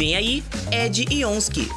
Vem aí, Ed Ionski.